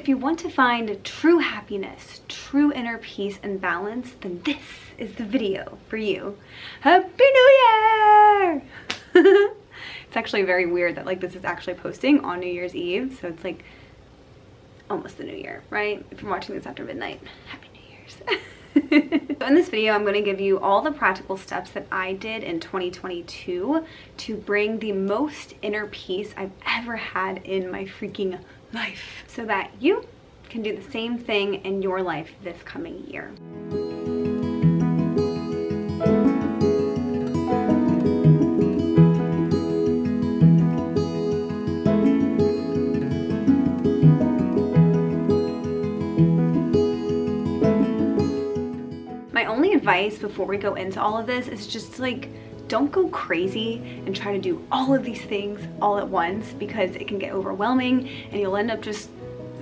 If you want to find true happiness, true inner peace and balance, then this is the video for you. Happy New Year! it's actually very weird that like this is actually posting on New Year's Eve, so it's like almost the new year, right? If you're watching this after midnight, Happy New Year's. so in this video, I'm going to give you all the practical steps that I did in 2022 to bring the most inner peace I've ever had in my freaking life so that you can do the same thing in your life this coming year. My only advice before we go into all of this is just like don't go crazy and try to do all of these things all at once because it can get overwhelming and you'll end up just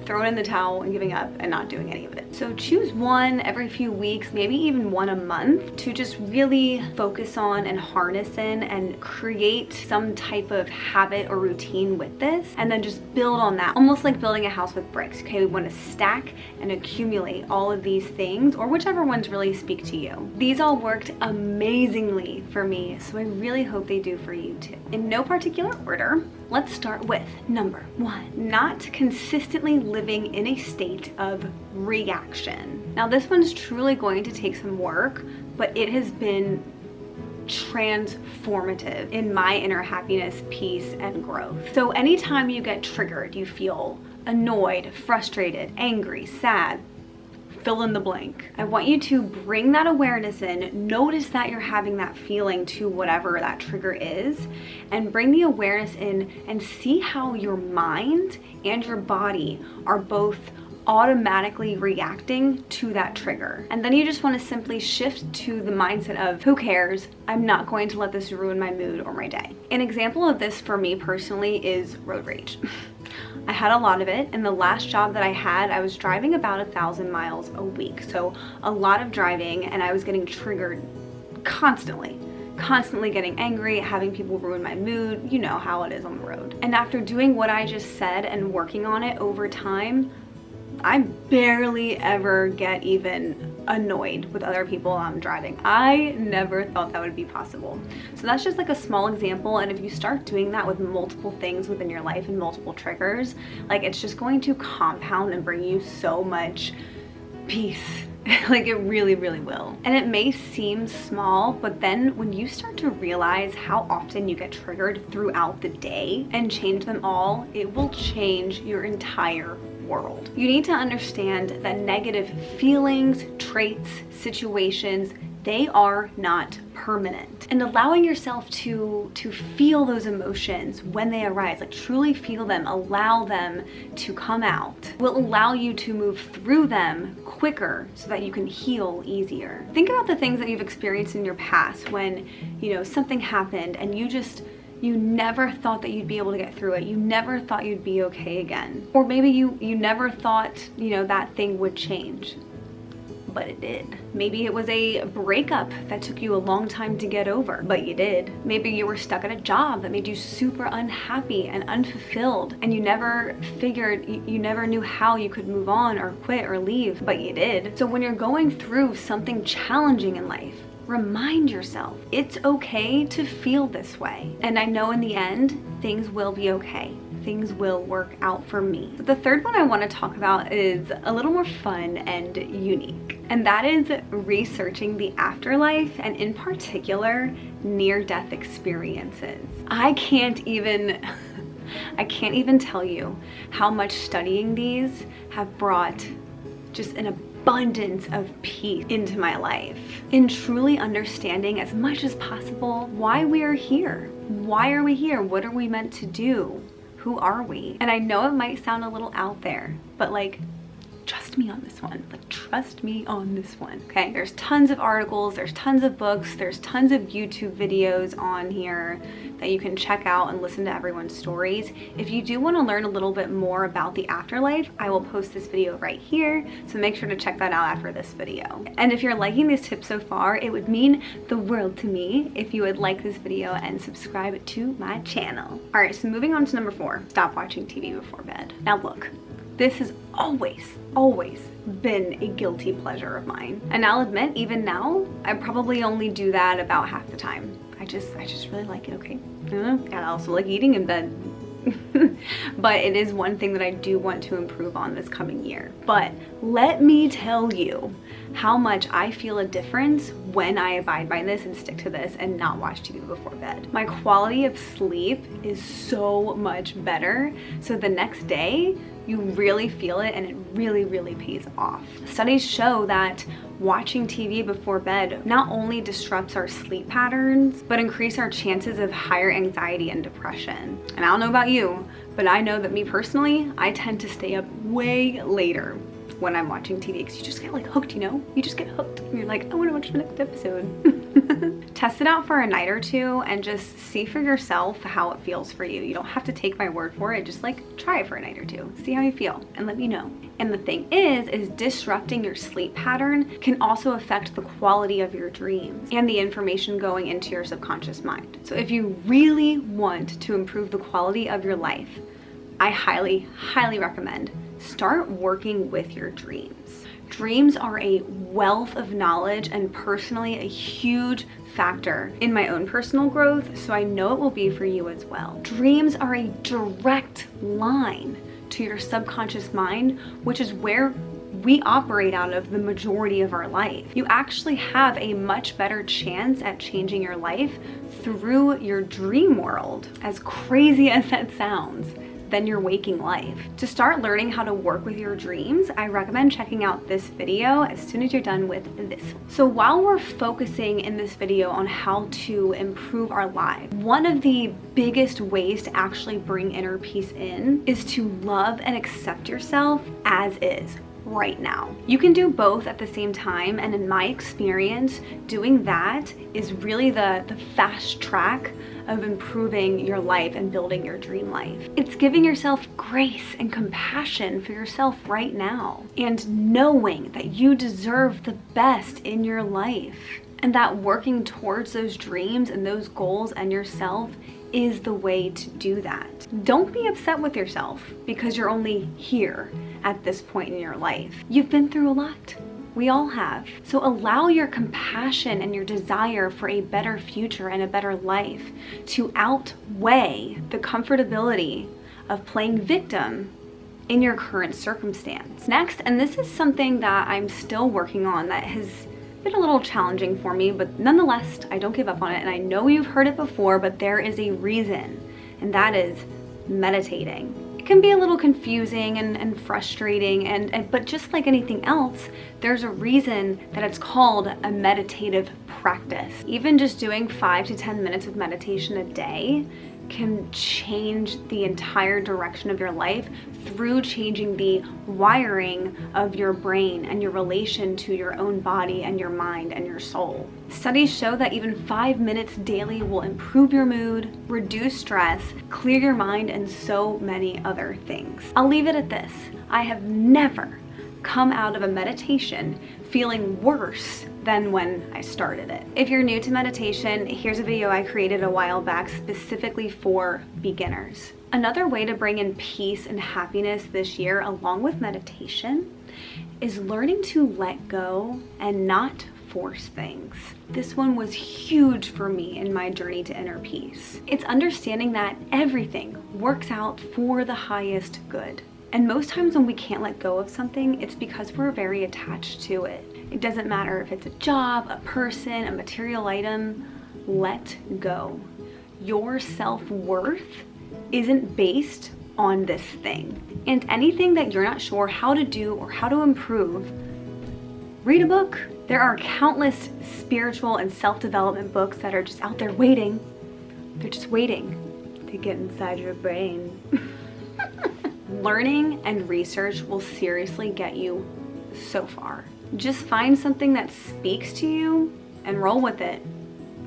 throwing in the towel and giving up and not doing any of it. So choose one every few weeks, maybe even one a month to just really focus on and harness in and create some type of habit or routine with this and then just build on that. Almost like building a house with bricks, okay? We want to stack and accumulate all of these things or whichever ones really speak to you. These all worked amazingly for me, so I really hope they do for you too. In no particular order, let's start with number one, not consistently living in a state of reaction. Now this one's truly going to take some work, but it has been transformative in my inner happiness, peace, and growth. So anytime you get triggered, you feel annoyed, frustrated, angry, sad, fill in the blank. I want you to bring that awareness in, notice that you're having that feeling to whatever that trigger is, and bring the awareness in and see how your mind and your body are both automatically reacting to that trigger. And then you just want to simply shift to the mindset of who cares? I'm not going to let this ruin my mood or my day. An example of this for me personally is road rage. I had a lot of it. and the last job that I had, I was driving about a thousand miles a week. So a lot of driving and I was getting triggered constantly constantly getting angry, having people ruin my mood, you know how it is on the road. And after doing what I just said and working on it over time, I barely ever get even annoyed with other people I'm driving. I never thought that would be possible. So that's just like a small example and if you start doing that with multiple things within your life and multiple triggers, like it's just going to compound and bring you so much peace like it really really will and it may seem small but then when you start to realize how often you get triggered throughout the day and change them all it will change your entire world. You need to understand that negative feelings, traits, situations, they are not permanent. And allowing yourself to, to feel those emotions when they arise, like truly feel them, allow them to come out, will allow you to move through them quicker so that you can heal easier. Think about the things that you've experienced in your past when, you know, something happened and you just you never thought that you'd be able to get through it. You never thought you'd be okay again. Or maybe you, you never thought, you know, that thing would change but it did. Maybe it was a breakup that took you a long time to get over, but you did. Maybe you were stuck at a job that made you super unhappy and unfulfilled and you never figured, you, you never knew how you could move on or quit or leave, but you did. So when you're going through something challenging in life, remind yourself it's okay to feel this way. And I know in the end, things will be okay. Things will work out for me. The third one I want to talk about is a little more fun and unique. And that is researching the afterlife and in particular, near-death experiences. I can't even I can't even tell you how much studying these have brought just an abundance of peace into my life. In truly understanding as much as possible why we are here. Why are we here? What are we meant to do? Who are we? And I know it might sound a little out there, but like trust me on this one. Like trust me on this one okay? There's tons of articles there's tons of books there's tons of youtube videos on here that you can check out and listen to everyone's stories. If you do want to learn a little bit more about the afterlife i will post this video right here so make sure to check that out after this video. And if you're liking these tips so far it would mean the world to me if you would like this video and subscribe to my channel. All right so moving on to number four stop watching tv before bed. Now look this is always, always been a guilty pleasure of mine. And I'll admit, even now, I probably only do that about half the time. I just, I just really like it, okay? Mm-hmm. And I also like eating in bed. but it is one thing that I do want to improve on this coming year. But let me tell you how much I feel a difference when I abide by this and stick to this and not watch TV before bed. My quality of sleep is so much better. So the next day, you really feel it and it really, really pays off. Studies show that watching TV before bed not only disrupts our sleep patterns, but increase our chances of higher anxiety and depression. And I don't know about you, but I know that me personally, I tend to stay up way later when I'm watching TV because you just get like hooked, you know? You just get hooked and you're like, I wanna watch the next episode. Test it out for a night or two and just see for yourself how it feels for you. You don't have to take my word for it, just like try it for a night or two. See how you feel and let me know. And the thing is, is disrupting your sleep pattern can also affect the quality of your dreams and the information going into your subconscious mind. So if you really want to improve the quality of your life, I highly, highly recommend start working with your dreams. Dreams are a wealth of knowledge and personally a huge factor in my own personal growth, so I know it will be for you as well. Dreams are a direct line to your subconscious mind, which is where we operate out of the majority of our life. You actually have a much better chance at changing your life through your dream world, as crazy as that sounds than your waking life. To start learning how to work with your dreams, I recommend checking out this video as soon as you're done with this. So while we're focusing in this video on how to improve our lives, one of the biggest ways to actually bring inner peace in is to love and accept yourself as is right now. You can do both at the same time and in my experience, doing that is really the, the fast track of improving your life and building your dream life. It's giving yourself grace and compassion for yourself right now and knowing that you deserve the best in your life and that working towards those dreams and those goals and yourself is the way to do that. Don't be upset with yourself because you're only here at this point in your life. You've been through a lot. We all have. So allow your compassion and your desire for a better future and a better life to outweigh the comfortability of playing victim in your current circumstance. Next, and this is something that I'm still working on that has been a little challenging for me, but nonetheless, I don't give up on it. And I know you've heard it before, but there is a reason, and that is meditating can be a little confusing and, and frustrating and, and but just like anything else there's a reason that it's called a meditative practice. Even just doing five to ten minutes of meditation a day can change the entire direction of your life through changing the wiring of your brain and your relation to your own body and your mind and your soul. Studies show that even five minutes daily will improve your mood, reduce stress, clear your mind, and so many other things. I'll leave it at this. I have never come out of a meditation feeling worse than when I started it. If you're new to meditation, here's a video I created a while back specifically for beginners. Another way to bring in peace and happiness this year along with meditation is learning to let go and not force things. This one was huge for me in my journey to inner peace. It's understanding that everything works out for the highest good. And most times when we can't let go of something, it's because we're very attached to it. It doesn't matter if it's a job, a person, a material item, let go. Your self-worth isn't based on this thing. And anything that you're not sure how to do or how to improve, read a book. There are countless spiritual and self-development books that are just out there waiting. They're just waiting to get inside your brain. Learning and research will seriously get you so far. Just find something that speaks to you and roll with it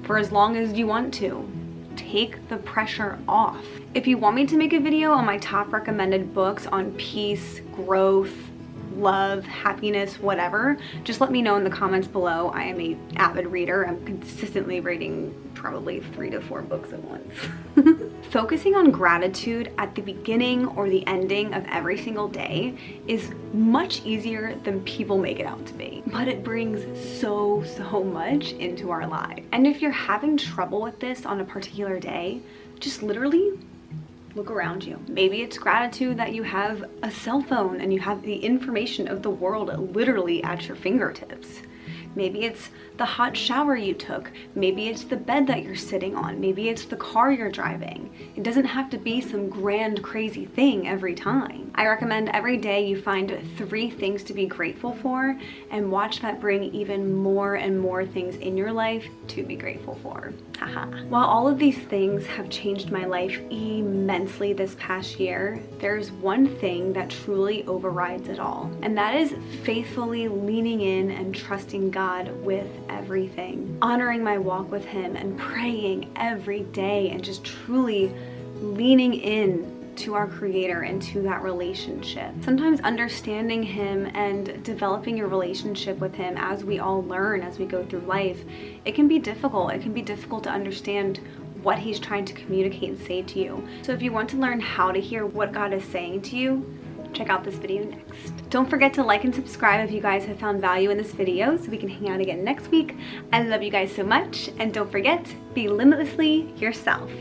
for as long as you want to. Take the pressure off. If you want me to make a video on my top recommended books on peace, growth, love, happiness, whatever, just let me know in the comments below. I am a avid reader. I'm consistently reading probably three to four books at once. Focusing on gratitude at the beginning or the ending of every single day is much easier than people make it out to be, but it brings so, so much into our lives. And if you're having trouble with this on a particular day, just literally look around you. Maybe it's gratitude that you have a cell phone and you have the information of the world literally at your fingertips. Maybe it's the hot shower you took. Maybe it's the bed that you're sitting on. Maybe it's the car you're driving. It doesn't have to be some grand crazy thing every time. I recommend every day you find three things to be grateful for and watch that bring even more and more things in your life to be grateful for. While all of these things have changed my life immensely this past year, there's one thing that truly overrides it all. And that is faithfully leaning in and trusting God with everything. Honoring my walk with him and praying every day and just truly leaning in to our creator and to that relationship. Sometimes understanding him and developing a relationship with him as we all learn as we go through life, it can be difficult. It can be difficult to understand what he's trying to communicate and say to you. So if you want to learn how to hear what God is saying to you, check out this video next. Don't forget to like and subscribe if you guys have found value in this video so we can hang out again next week. I love you guys so much and don't forget, be limitlessly yourself.